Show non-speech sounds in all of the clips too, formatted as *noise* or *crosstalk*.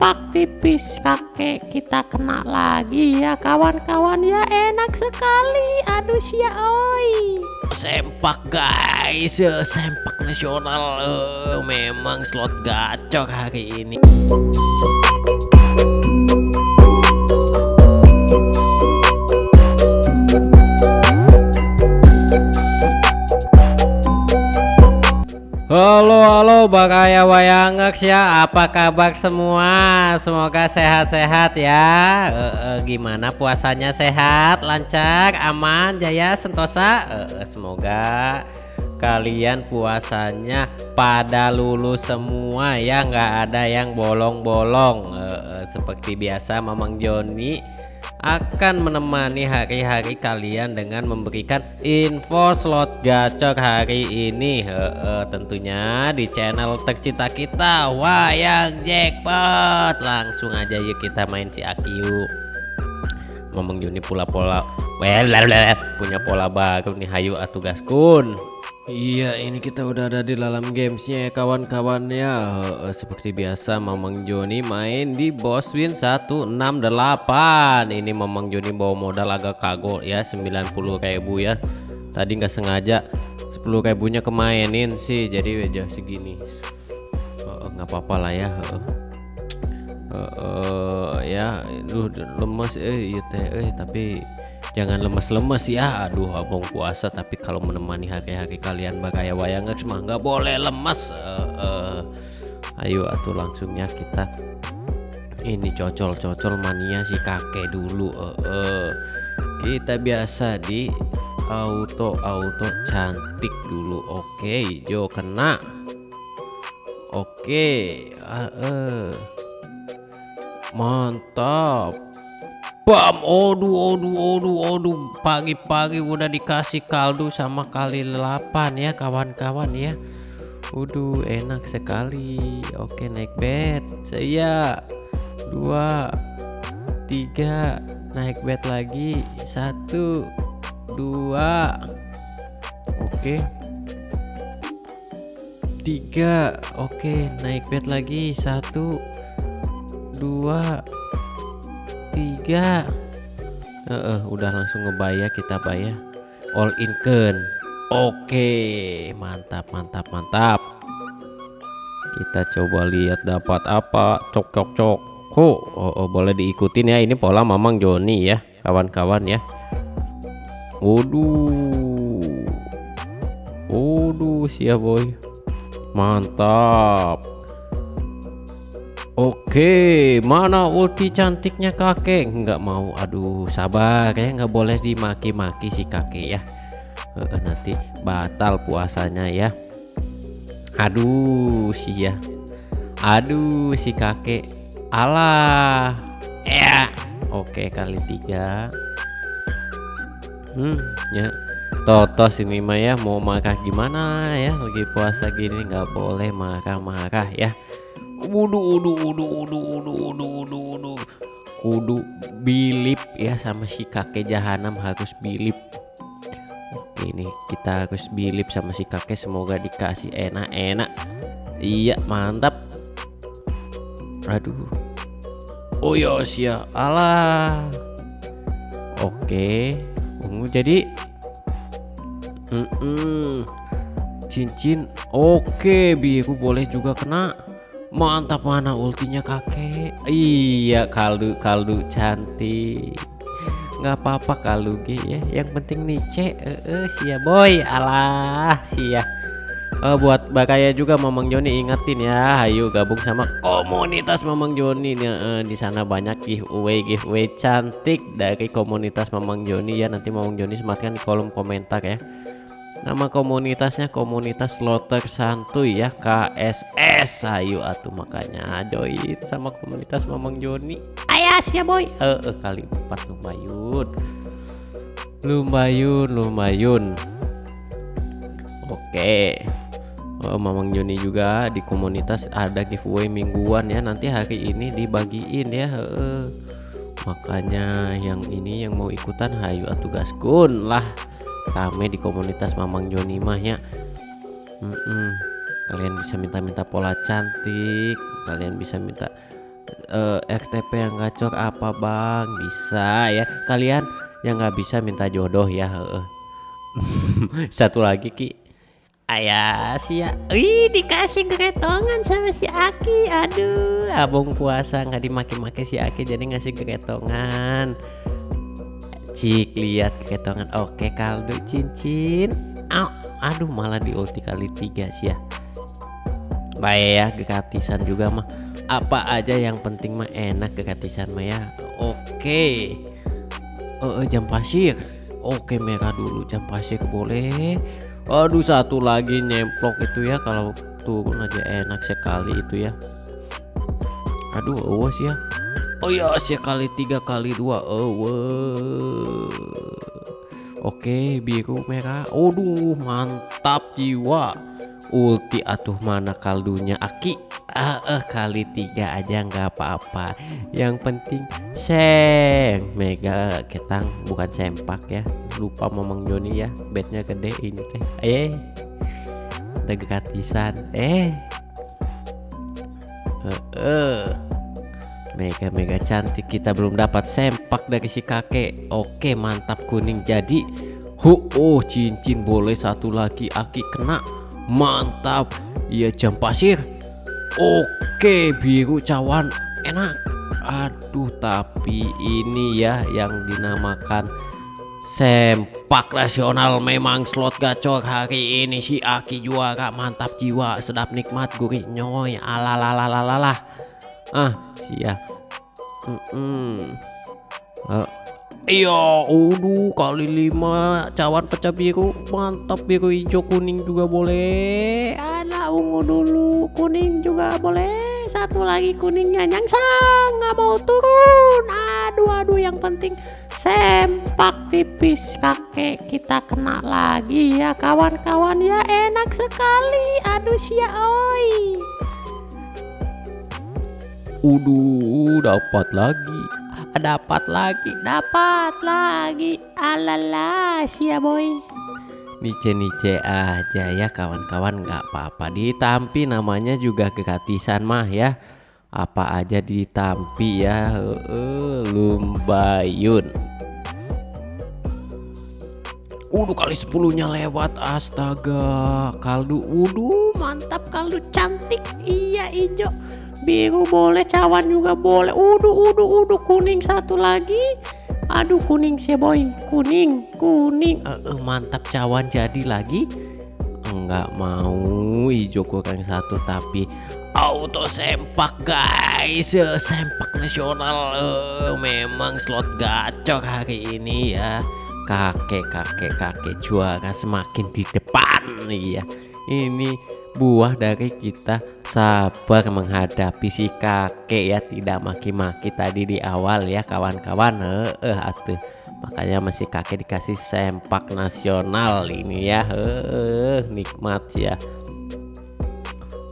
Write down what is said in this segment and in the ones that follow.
sempak tipis kakek kita kena lagi ya. Kawan-kawan ya enak sekali. Aduh sia oi. Sempak guys. Eh, sempak nasional. Eh, memang slot gacor hari ini Halo halo Bagaya Wayangers ya. Apa kabar semua? Semoga sehat-sehat ya. Eh, eh, gimana puasanya? Sehat lancar aman jaya sentosa? Eh, eh, semoga kalian puasanya pada lulus semua ya. Nggak ada yang bolong-bolong. Eh, eh, seperti biasa Mamang Joni akan menemani hari-hari kalian dengan memberikan info slot gacor hari ini. Heeh, tentunya di channel tercinta kita Wayang Jackpot. Langsung aja yuk kita main si Akiu ngomong Juni pula-pola well punya pola baru nih hayu atuh gaskun Iya ini kita udah ada di dalam gamesnya ya kawan-kawan ya. Seperti biasa Mamang Joni main di boss win 168 Ini Mamang Joni bawa modal agak kagok ya 90 ribu ya. Tadi nggak sengaja 10 ribunya kemainin sih jadi aja segini. Nggak apa-apa lah ya heeh. Heeh, ya duh lemes eh iya eh tapi jangan lemes-lemes ya aduh abang puasa tapi kalau menemani hari-hari kalian bagaya wayang mah nggak boleh lemes Eh, eh. ayo atuh langsungnya kita ini cocol-cocol mania si kakek dulu Eh, eh. kita biasa di auto auto cantik dulu oke yo kena oke ah, eh. mantap Bam, oduh, oduh, oduh, oduh, pagi-pagi udah dikasih kaldu sama kali 8 ya kawan-kawan ya. Waduh, enak sekali. Oke, naik bed. Saya dua, tiga, naik bed lagi. Satu, dua, oke. Tiga, oke, naik bed lagi. Satu, dua, tiga. Heeh, udah langsung ngebayar kita bayar all in kan? Oke mantap mantap mantap. Kita coba lihat dapat apa. Cok cok cok. Kok oh, oh, boleh diikutin ya ini pola mamang Joni ya kawan-kawan ya. Waduh. Waduh siap boy. Mantap Oke, mana ulti cantiknya kakek? Nggak mau, aduh, sabar ya, nggak boleh dimaki-maki si kakek ya. Eh, nanti batal puasanya ya. Aduh, si ya. Aduh, si kakek. Alah, ya. Oke, kali tiga. Hmm, ya. Totos ini mah ya mau marah gimana ya lagi puasa gini nggak boleh marah-marah ya Wudu, wudu, wudu, wudu, wudu, wudu, wudu, wudu. Kudu bilip ya sama si kakek jahanam harus bilip. Ini kita harus bilip sama si kakek semoga dikasih enak-enak. Iya, mantap. Aduh. Oh ya, alah. Oke, ungu jadi Mm-mm. cincin. Oke, biru boleh juga kena. Mantap mana ultinya kakek? Iya kaldu kaldu cantik. Nggak apa-apa kaldu G ya. Yang penting nice eh eh, sia boy. Alah sia. Eh, buat Bakaya juga Mamang Joni ingetin ya. Ayo gabung sama komunitas Mamang Joni nih eh, di sana banyak giveaway giveaway cantik dari komunitas Mamang Joni. Ya nanti Mamang Joni sematkan di kolom komentar ya Nama komunitasnya komunitas slotter santuy ya KSS ayo atuh makanya join sama komunitas Mamang Joni. Ayas ya boy. Eh eh, kali empat lumayan. Lumayan lumayan. Oke. Oh, Mamang Joni juga di komunitas ada giveaway mingguan ya nanti hari ini dibagiin ya heeh. makanya yang ini yang mau ikutan hayu atuh gaskun lah rame di komunitas Mamang Joni mah ya. Mm-mm. kalian bisa minta-minta pola cantik kalian bisa minta eh, RTP yang gacor apa bang? Bisa ya. Kalian yang nggak bisa minta jodoh ya *laughs* satu lagi ki. Ayah sih ya Wih dikasih geretongan sama si Aki. Aduh abang puasa nggak dimaki-maki si Aki jadi ngasih geretongan cik lihat geretongan oke kaldu cincin. Au, aduh malah di ulti kali tiga sih ya. Baik ya gratisan juga mah. Apa aja yang penting mah enak gratisan mah ya. Oke. Oh, eh, jam pasir. Oke merah dulu. Jam pasir boleh. Aduh satu lagi nyemplok itu ya. Kalau turun aja enak sekali itu ya. Aduh awas ya oh ya sekali tiga kali dua. Awas oke biru merah. Aduh mantap jiwa. Ulti atuh mana kaldunya? Aki ah eh, kali tiga aja nggak apa-apa. Yang penting seng. Mega ketang bukan sempak ya. Lupa momong Joni ya bednya gede ini teh. Eh gratisan eh. Eh, eh. Mega mega cantik. Kita belum dapat sempak dari si kakek. Oke mantap kuning. Jadi hu oh cincin boleh satu lagi aki kena. Mantap. Iya jam pasir. Oke biru cawan. Enak. Aduh tapi ini ya yang dinamakan sempak nasional memang slot gacor hari ini si Aki juara. Mantap jiwa. Sedap nikmat gurih nyoy. Alalalalalala ah sia mm -mm. Uh, Iya, udah kali lima cawan pecah biru, mantap biru hijau kuning juga boleh. Ada ungu dulu, kuning juga boleh. Satu lagi kuningnya nyangsang, nggak mau turun. Aduh, aduh, yang penting sempak tipis kakek kita kena lagi ya kawan-kawan ya enak sekali. Aduh sia oi. Udah dapat lagi. Dapat lagi dapat lagi. Alala sia boy. Nice-nice aja ya kawan-kawan. Nggak apa-apa ditampi namanya juga gratisan mah ya. Apa aja ditampi ya. Uh, lumbayun. Udah kali sepuluhnya lewat astaga. Kaldu Uduh mantap kaldu cantik. Iya hijau biru boleh cawan juga boleh. Uduh uduh uduh kuning satu lagi. Aduh kuning sih boy. Kuning kuning. Uh, uh, mantap cawan jadi lagi. Enggak mau hijau kurang satu tapi auto sempak guys. Sempak nasional. Uh, memang slot gacor hari ini ya. Kakek kakek kakek juara semakin di depan nih ya ini buah dari kita sabar menghadapi si kakek ya tidak maki-maki tadi di awal ya kawan-kawan. Eh, atuh. Makanya masih kakek dikasih sempak nasional ini ya. Eh nikmat ya.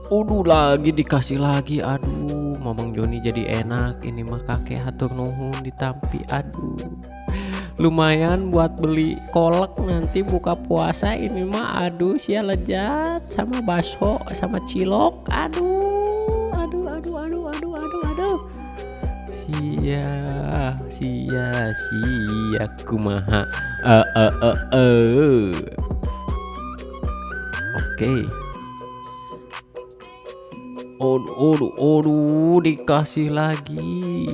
Udah lagi dikasih lagi. Aduh Mamang Joni jadi enak. Ini mah kakek hatur nuhun ditampi aduh lumayan buat beli kolak nanti buka puasa. Ini mah aduh sia lezat. Sama bakso sama cilok. Aduh aduh aduh aduh aduh aduh aduh. Sia sia sia kumaha. Eh eh eh eh. Oke. Aduh, aduh, aduh, dikasih lagi.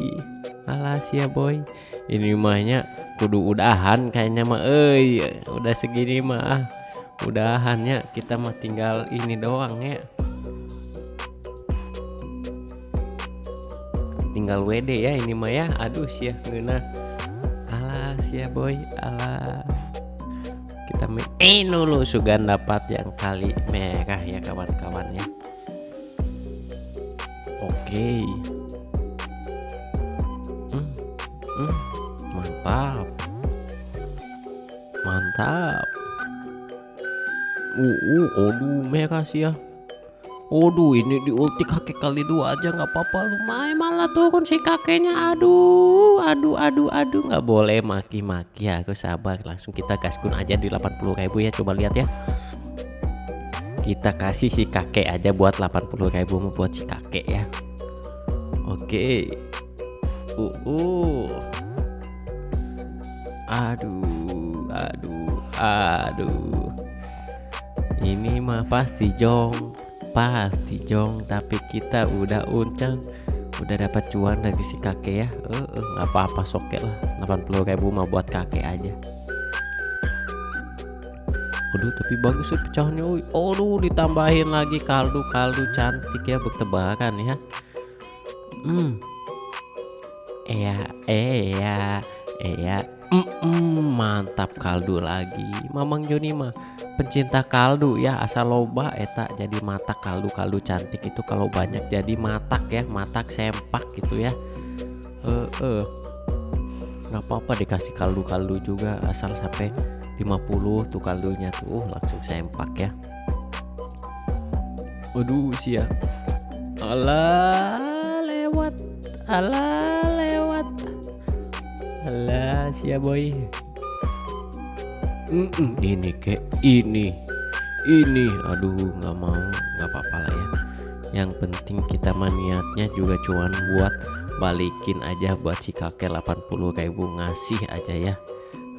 Alas ya boy. Ini mahnya kudu udahan kayaknya mah eh udah segini mah udahannya kita mah tinggal ini doang ya. Tinggal WD ya ini mah ya. Aduh sih ya ngena alas ya boy. Alah. Kita main. Eh dulu sugan dapat yang kali merah ya kawan-kawannya oke. hmm, mantap. Mantap. Uh, uh aduh merah sih ya. Waduh ini di ulti kakek kali dua aja nggak apa-apa. Lumayan malah turun si kakeknya. Aduh aduh aduh aduh. Nggak boleh maki-maki aku sabar. Langsung kita gaskun aja di 80 ribu ya. Coba lihat ya. Kita kasih si kakek aja buat 80 ribu buat si kakek ya. Oke. Uh, uh. Aduh, aduh, aduh. Ini mah pasti jong, pasti jong. Tapi kita udah unceng, udah dapat cuan dari si kakek ya. Eh, uh, nggak apa-apa soket lah. 80 ribu mah buat kakek aja. Aduh tapi bagus sih pecahnya Uy. Aduh ditambahin lagi kaldu-kaldu cantik ya bertebaran ya Hmm Iya iya iya mm -mm, Mantap kaldu lagi. Mamang Joni mah pencinta kaldu ya asal loba eta jadi matak kaldu-kaldu cantik itu kalau banyak jadi matak ya matak sempak gitu ya. Eh uh, uh. nggak apa-apa dikasih kaldu-kaldu juga asal sampai 50 tuh kaldunya tuh langsung sempak ya. Waduh sia. Alah lewat. Alah Alah sia boy mm -mm, Ini kek ini Ini. Aduh nggak mau nggak apa-apa lah ya. Yang penting kita maniatnya juga cuman buat balikin aja buat si kakek 80 ribu ngasih aja ya.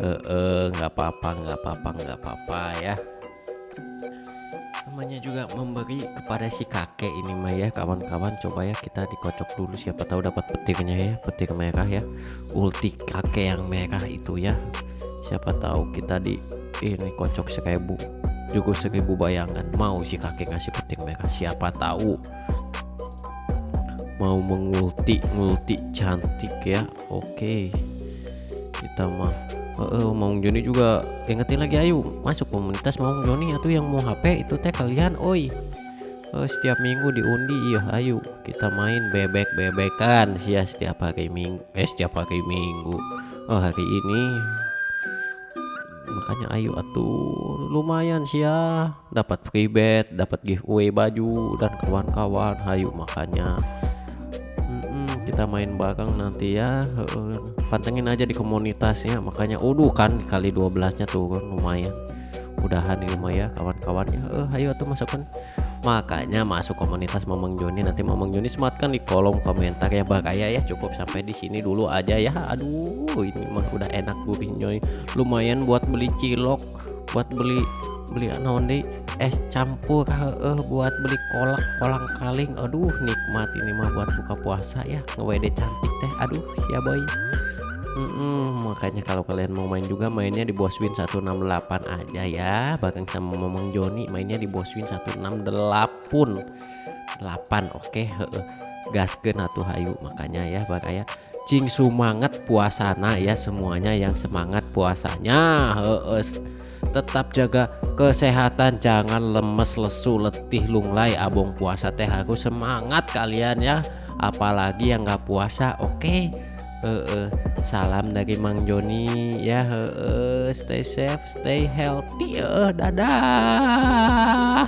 Eh nggak apa-apa nggak apa-apa nggak apa-apa ya namanya juga memberi kepada si kakek ini mah ya. Kawan-kawan coba ya kita dikocok dulu. Siapa tahu dapat petirnya ya petir merah ya. Ulti kakek yang merah itu ya. Siapa tahu kita di ini kocok seribu juga seribu bayangan. Mau si kakek ngasih petir merah? Siapa tahu. Mau mengulti ngulti cantik ya. Oke. Kita mah uh, Maung Joni juga ingetin lagi ayo masuk komunitas Maung Joni atau yang mau HP itu teh kalian oi. Uh, setiap minggu diundi iya ayo kita main bebek bebekan ya setiap hari minggu eh setiap hari minggu. Oh hari ini makanya ayo atuh lumayan sih ya dapat free bet dapat giveaway baju dan kawan-kawan. Ayo makanya kita main bareng nanti ya. Uh, pantengin aja di komunitasnya. Makanya udah kan kali 12 nya tuh kan lumayan. Udahan di rumah ya kawan-kawannya uh, ayo tuh masukkan. Makanya masuk komunitas Mamang Joni. Nanti Mamang Joni sematkan di kolom komentar ya bakaya ya cukup sampai di sini dulu aja ya. Aduh ini mah udah enak gurihnya lumayan buat beli cilok buat beli beli naon deh es campur uh, buat beli kolak kolang kaling. Aduh nikmat ini mah buat buka puasa ya. Ngewede cantik teh aduh ya boy. Mm -mm, makanya kalau kalian mau main juga mainnya di Boswin 168 aja ya. Bahkan sama Momong Joni mainnya di Boswin 168 8 oke okay, gaskeun atuh hayu makanya ya bakaya cing semangat puasana ya semuanya yang semangat puasanya heeh tetap jaga kesehatan jangan lemes lesu letih lunglai abong puasa teh aku semangat kalian ya apalagi yang nggak puasa oke okay? uh, uh, salam dari Mang Joni ya uh, stay safe stay healthy uh, dadah